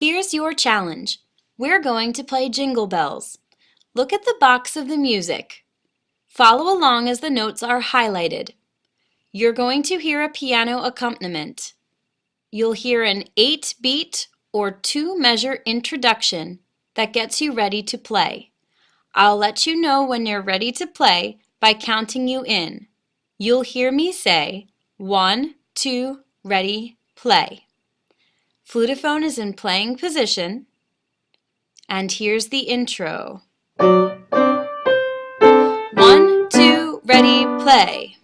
Here's your challenge. We're going to play Jingle Bells. Look at the box of the music. Follow along as the notes are highlighted. You're going to hear a piano accompaniment. You'll hear an 8-beat or 2-measure introduction that gets you ready to play. I'll let you know when you're ready to play by counting you in. You'll hear me say, one, two, ready, play. Flutophone is in playing position. And here's the intro. One, two, ready, play.